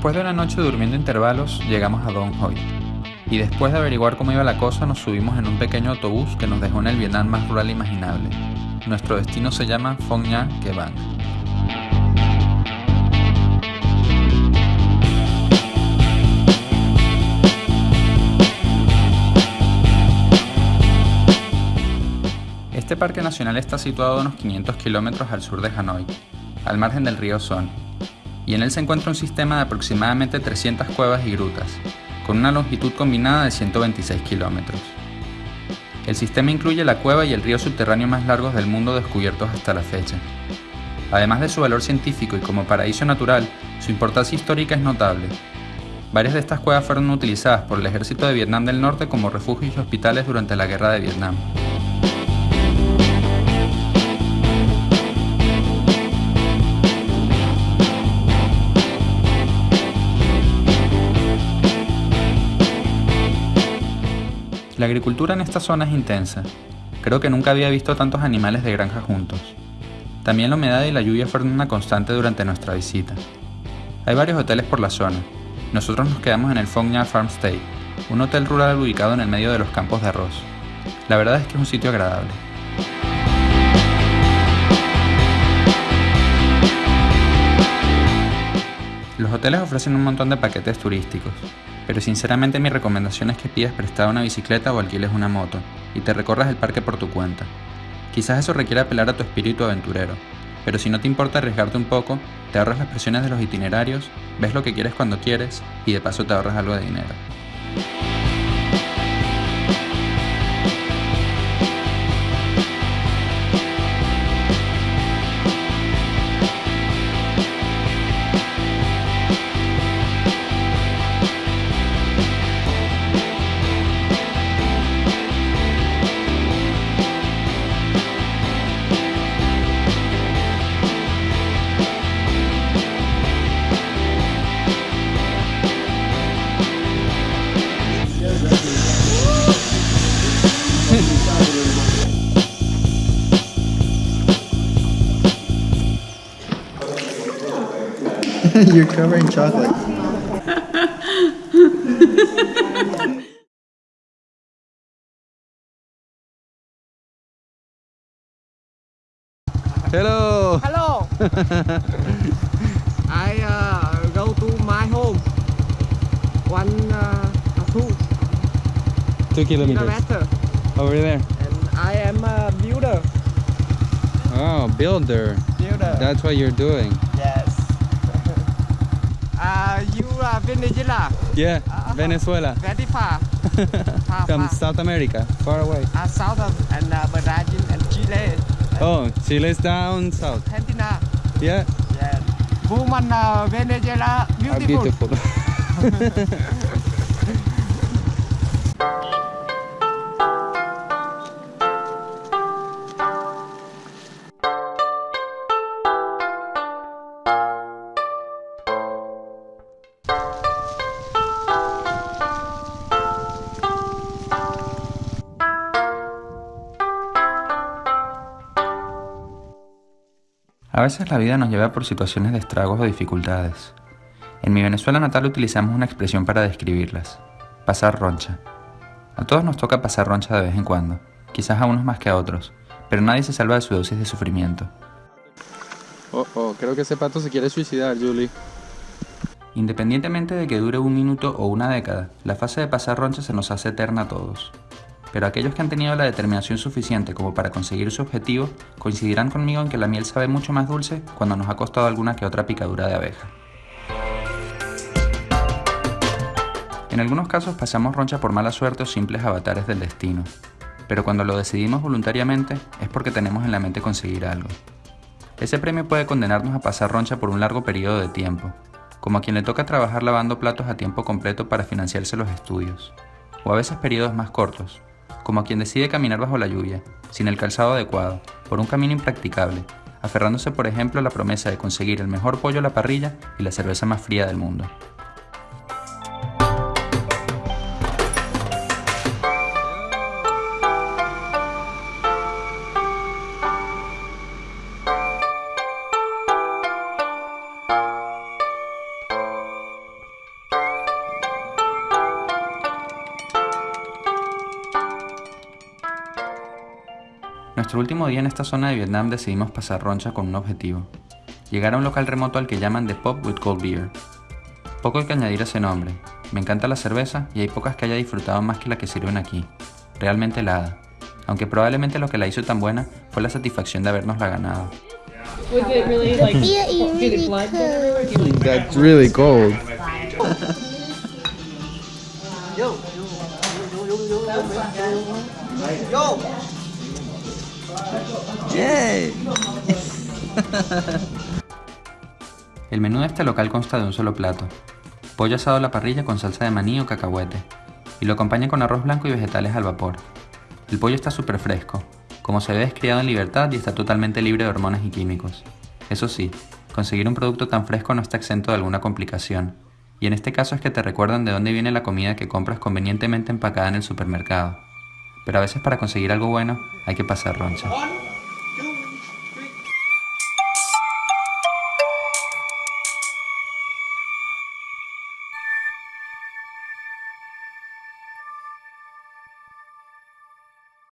Después de una noche durmiendo intervalos, llegamos a Dong Hoi. Y después de averiguar cómo iba la cosa, nos subimos en un pequeño autobús que nos dejó en el Vietnam más rural imaginable. Nuestro destino se llama Phong Nha Que Bang. Este parque nacional está situado a unos 500 kilómetros al sur de Hanoi, al margen del río Son, y en él se encuentra un sistema de aproximadamente 300 cuevas y grutas, con una longitud combinada de 126 kilómetros. El sistema incluye la cueva y el río subterráneo más largos del mundo descubiertos hasta la fecha. Además de su valor científico y como paraíso natural, su importancia histórica es notable. Varias de estas cuevas fueron utilizadas por el ejército de Vietnam del Norte como refugios y hospitales durante la Guerra de Vietnam. La agricultura en esta zona es intensa. Creo que nunca había visto tantos animales de granja juntos. También la humedad y la lluvia fueron una constante durante nuestra visita. Hay varios hoteles por la zona. Nosotros nos quedamos en el Phong Nha Farm Stay, un hotel rural ubicado en el medio de los campos de arroz. La verdad es que es un sitio agradable. Los hoteles ofrecen un montón de paquetes turísticos, pero sinceramente mi recomendación es que pidas prestada una bicicleta o alquiles una moto y te recorras el parque por tu cuenta. Quizás eso requiera apelar a tu espíritu aventurero, pero si no te importa arriesgarte un poco, te ahorras las presiones de los itinerarios, ves lo que quieres cuando quieres y de paso te ahorras algo de dinero. You're covered in chocolate. Hello. Hello. I uh, go to my home. One, uh, two Two kilometers. kilometer, Over there. and I am a builder. Oh, builder. Builder. That's what you're doing. yes. uh, you are Venezuela. Yeah, Uh-huh. Venezuela. Very far. far, From far. South America, far away. Uh, south of and uh, Brazil and Chile. Oh, Chile's down south. Argentina. Yeah, Yes. Woman uh, Venezuela are beautiful. A veces la vida nos lleva por situaciones de estragos o dificultades. En mi Venezuela natal utilizamos una expresión para describirlas, pasar roncha. A todos nos toca pasar roncha de vez en cuando, quizás a unos más que a otros, pero nadie se salva de su dosis de sufrimiento. Oh, oh, creo que ese pato se quiere suicidar, Julie. Independientemente de que dure un minuto o una década, la fase de pasar roncha se nos hace eterna a todos. Pero aquellos que han tenido la determinación suficiente como para conseguir su objetivo coincidirán conmigo en que la miel sabe mucho más dulce cuando nos ha costado alguna que otra picadura de abeja. En algunos casos pasamos roncha por mala suerte o simples avatares del destino, pero cuando lo decidimos voluntariamente es porque tenemos en la mente conseguir algo. Ese premio puede condenarnos a pasar roncha por un largo periodo de tiempo, como a quien le toca trabajar lavando platos a tiempo completo para financiarse los estudios, o a veces periodos más cortos, como a quien decide caminar bajo la lluvia, sin el calzado adecuado, por un camino impracticable, aferrándose por ejemplo a la promesa de conseguir el mejor pollo a la parrilla y la cerveza más fría del mundo. Nuestro último día en esta zona de Vietnam decidimos pasar roncha con un objetivo. Llegar a un local remoto al que llaman The Pop with Cold Beer. Poco hay que añadir a ese nombre. Me encanta la cerveza y hay pocas que haya disfrutado más que la que sirven aquí. Realmente helada. Aunque probablemente lo que la hizo tan buena fue la satisfacción de habernos la ganado. Was it really like? Yeah, did really it flood there? Or do you- That's really cold. El menú de este local consta de un solo plato. Pollo asado a la parrilla con salsa de maní o cacahuete. Y lo acompaña con arroz blanco y vegetales al vapor. El pollo está súper fresco, como se ve descriado en libertad y está totalmente libre de hormonas y químicos. Eso sí, conseguir un producto tan fresco no está exento de alguna complicación. Y en este caso es que te recuerdan de dónde viene la comida que compras convenientemente empacada en el supermercado. Pero a veces para conseguir algo bueno hay que pasar roncha.